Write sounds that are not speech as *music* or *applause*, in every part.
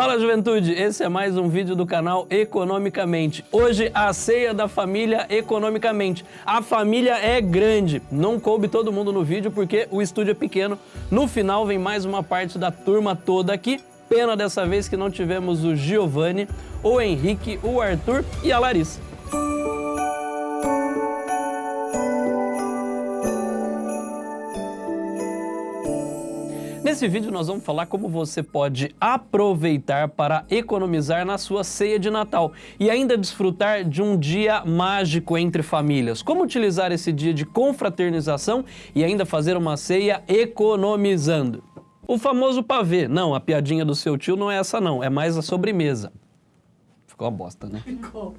Fala juventude, esse é mais um vídeo do canal Economicamente. Hoje a ceia da família Economicamente. A família é grande, não coube todo mundo no vídeo porque o estúdio é pequeno. No final vem mais uma parte da turma toda aqui. Pena dessa vez que não tivemos o Giovanni, o Henrique, o Arthur e a Larissa. Nesse vídeo nós vamos falar como você pode aproveitar para economizar na sua ceia de Natal e ainda desfrutar de um dia mágico entre famílias. Como utilizar esse dia de confraternização e ainda fazer uma ceia economizando. O famoso pavê. Não, a piadinha do seu tio não é essa não, é mais a sobremesa. Ficou uma bosta, né? Ficou.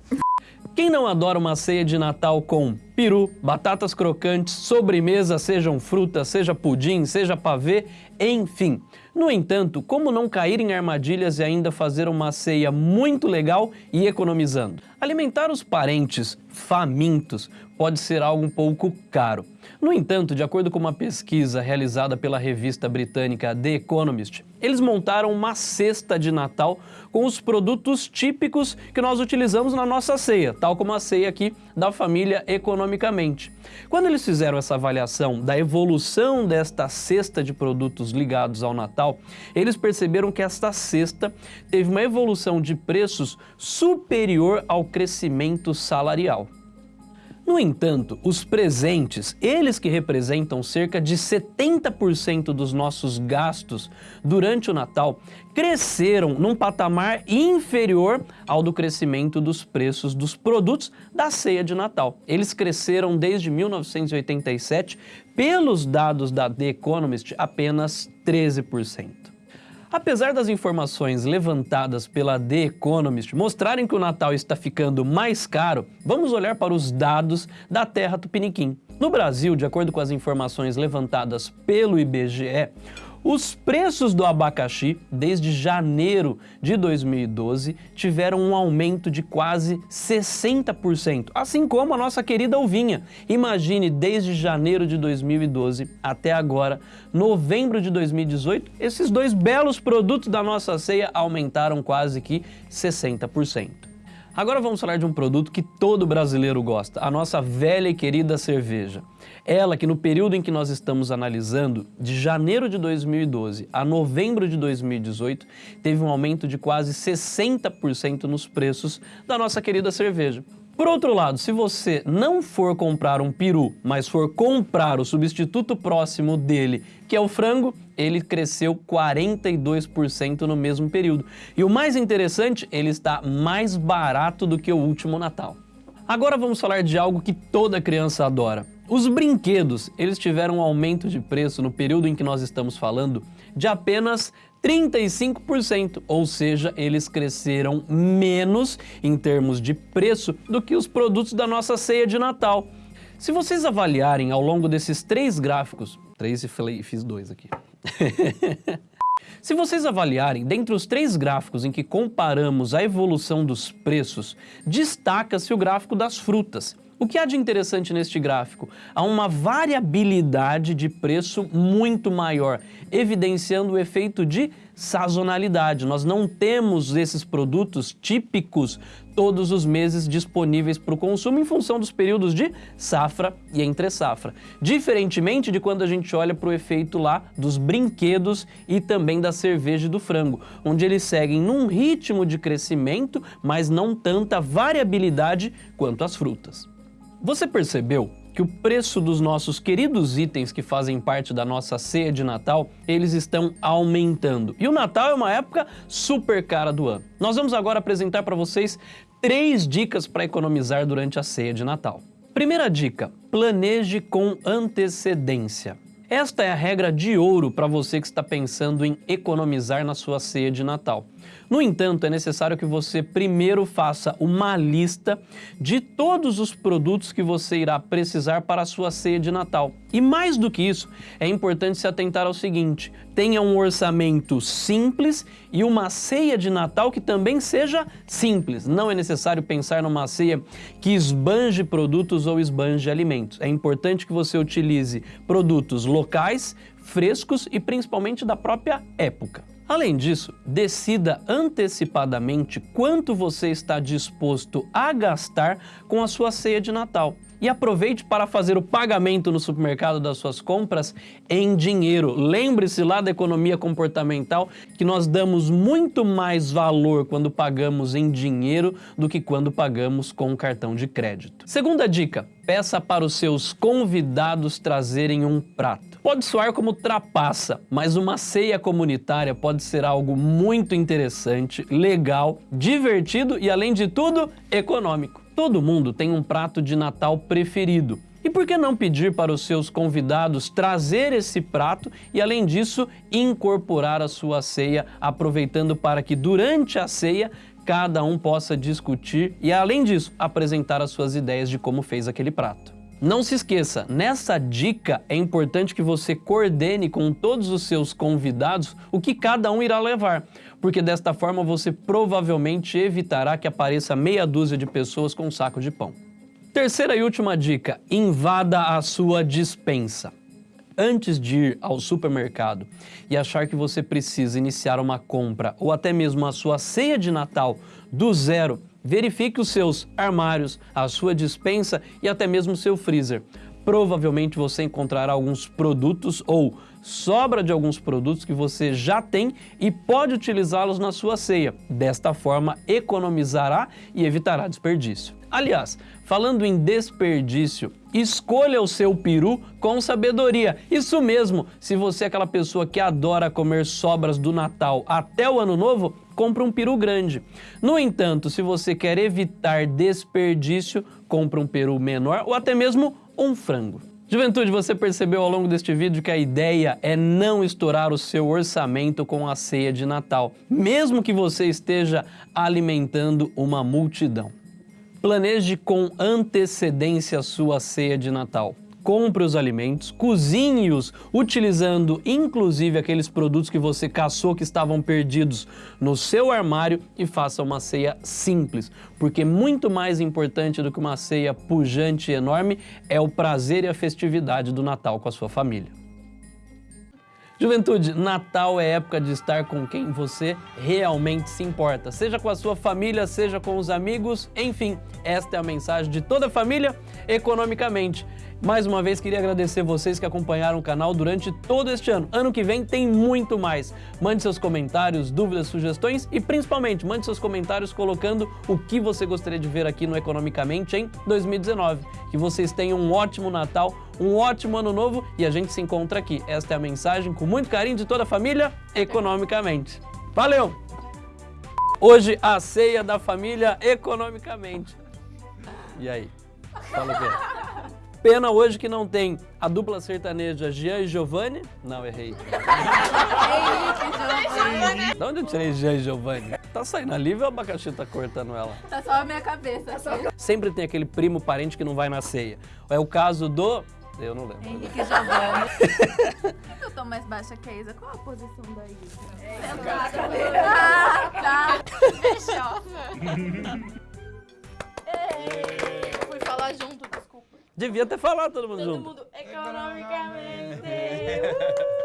Quem não adora uma ceia de Natal com peru, batatas crocantes, sobremesa, sejam frutas, seja pudim, seja pavê, enfim. No entanto, como não cair em armadilhas e ainda fazer uma ceia muito legal e economizando? Alimentar os parentes famintos pode ser algo um pouco caro. No entanto, de acordo com uma pesquisa realizada pela revista britânica The Economist, eles montaram uma cesta de Natal com os produtos típicos que nós utilizamos na nossa ceia, tal como a ceia aqui da família economicamente. Quando eles fizeram essa avaliação da evolução desta cesta de produtos ligados ao Natal, eles perceberam que esta cesta teve uma evolução de preços superior ao crescimento salarial. No entanto, os presentes, eles que representam cerca de 70% dos nossos gastos durante o Natal, cresceram num patamar inferior ao do crescimento dos preços dos produtos da ceia de Natal. Eles cresceram desde 1987, pelos dados da The Economist, apenas 13%. Apesar das informações levantadas pela The Economist mostrarem que o Natal está ficando mais caro, vamos olhar para os dados da terra tupiniquim. No Brasil, de acordo com as informações levantadas pelo IBGE, os preços do abacaxi, desde janeiro de 2012, tiveram um aumento de quase 60%, assim como a nossa querida uvinha. Imagine, desde janeiro de 2012 até agora, novembro de 2018, esses dois belos produtos da nossa ceia aumentaram quase que 60%. Agora vamos falar de um produto que todo brasileiro gosta, a nossa velha e querida cerveja. Ela que no período em que nós estamos analisando, de janeiro de 2012 a novembro de 2018, teve um aumento de quase 60% nos preços da nossa querida cerveja. Por outro lado, se você não for comprar um peru, mas for comprar o substituto próximo dele, que é o frango, ele cresceu 42% no mesmo período. E o mais interessante, ele está mais barato do que o último Natal. Agora vamos falar de algo que toda criança adora. Os brinquedos, eles tiveram um aumento de preço no período em que nós estamos falando de apenas 35%, ou seja, eles cresceram menos em termos de preço do que os produtos da nossa ceia de Natal. Se vocês avaliarem ao longo desses três gráficos, três e falei, fiz dois aqui. *laughs* Se vocês avaliarem, dentre os três gráficos em que comparamos a evolução dos preços, destaca-se o gráfico das frutas. O que há de interessante neste gráfico? Há uma variabilidade de preço muito maior, evidenciando o efeito de sazonalidade. Nós não temos esses produtos típicos todos os meses disponíveis para o consumo em função dos períodos de safra e entre safra. Diferentemente de quando a gente olha para o efeito lá dos brinquedos e também da cerveja e do frango, onde eles seguem num ritmo de crescimento, mas não tanta variabilidade quanto as frutas. Você percebeu que o preço dos nossos queridos itens que fazem parte da nossa ceia de Natal, eles estão aumentando. E o Natal é uma época super cara do ano. Nós vamos agora apresentar para vocês três dicas para economizar durante a ceia de Natal. Primeira dica, planeje com antecedência. Esta é a regra de ouro para você que está pensando em economizar na sua ceia de Natal. No entanto, é necessário que você primeiro faça uma lista de todos os produtos que você irá precisar para a sua ceia de Natal. E mais do que isso, é importante se atentar ao seguinte, tenha um orçamento simples e uma ceia de Natal que também seja simples. Não é necessário pensar numa ceia que esbanje produtos ou esbanje alimentos. É importante que você utilize produtos locais, frescos e principalmente da própria época. Além disso, decida antecipadamente quanto você está disposto a gastar com a sua ceia de Natal e aproveite para fazer o pagamento no supermercado das suas compras em dinheiro. Lembre-se lá da economia comportamental que nós damos muito mais valor quando pagamos em dinheiro do que quando pagamos com cartão de crédito. Segunda dica, peça para os seus convidados trazerem um prato. Pode soar como trapaça, mas uma ceia comunitária pode ser algo muito interessante, legal, divertido e, além de tudo, econômico. Todo mundo tem um prato de Natal preferido. E por que não pedir para os seus convidados trazer esse prato e, além disso, incorporar a sua ceia, aproveitando para que durante a ceia cada um possa discutir e, além disso, apresentar as suas ideias de como fez aquele prato. Não se esqueça, nessa dica é importante que você coordene com todos os seus convidados o que cada um irá levar, porque desta forma você provavelmente evitará que apareça meia dúzia de pessoas com um saco de pão. Terceira e última dica, invada a sua dispensa. Antes de ir ao supermercado e achar que você precisa iniciar uma compra ou até mesmo a sua ceia de Natal do zero, Verifique os seus armários, a sua dispensa e até mesmo seu freezer. Provavelmente você encontrará alguns produtos ou sobra de alguns produtos que você já tem e pode utilizá-los na sua ceia. Desta forma, economizará e evitará desperdício. Aliás, falando em desperdício, escolha o seu peru com sabedoria. Isso mesmo, se você é aquela pessoa que adora comer sobras do Natal até o Ano Novo, compre um peru grande. No entanto, se você quer evitar desperdício, compre um peru menor ou até mesmo um frango. Juventude, você percebeu ao longo deste vídeo que a ideia é não estourar o seu orçamento com a ceia de Natal, mesmo que você esteja alimentando uma multidão. Planeje com antecedência a sua ceia de Natal. Compre os alimentos, cozinhe-os utilizando inclusive aqueles produtos que você caçou que estavam perdidos no seu armário e faça uma ceia simples, porque muito mais importante do que uma ceia pujante e enorme é o prazer e a festividade do Natal com a sua família. Juventude, Natal é época de estar com quem você realmente se importa, seja com a sua família, seja com os amigos, enfim, esta é a mensagem de toda a família economicamente. Mais uma vez, queria agradecer vocês que acompanharam o canal durante todo este ano. Ano que vem tem muito mais. Mande seus comentários, dúvidas, sugestões e, principalmente, mande seus comentários colocando o que você gostaria de ver aqui no Economicamente em 2019. Que vocês tenham um ótimo Natal, um ótimo Ano Novo e a gente se encontra aqui. Esta é a mensagem com muito carinho de toda a família, Economicamente. Valeu! Hoje, a ceia da família Economicamente. E aí? Fala o quê? Pena hoje que não tem a dupla sertaneja Jean e Giovanni. Não, errei. *laughs* Henrique De onde eu tirei Jean e Giovanni? Tá saindo ali, o abacaxi tá cortando ela. Tá só a minha cabeça. Sempre tem aquele primo parente que não vai na ceia. É o caso do... Eu não lembro. Henrique Giovanni. *laughs* eu tô mais baixa que a Isa. Qual a posição da Isa? Sentada. Ah, tá. *laughs* Fechosa. Fui falar junto, desculpa. Devia ter falado todo mundo Todo junto. mundo economicamente. *laughs*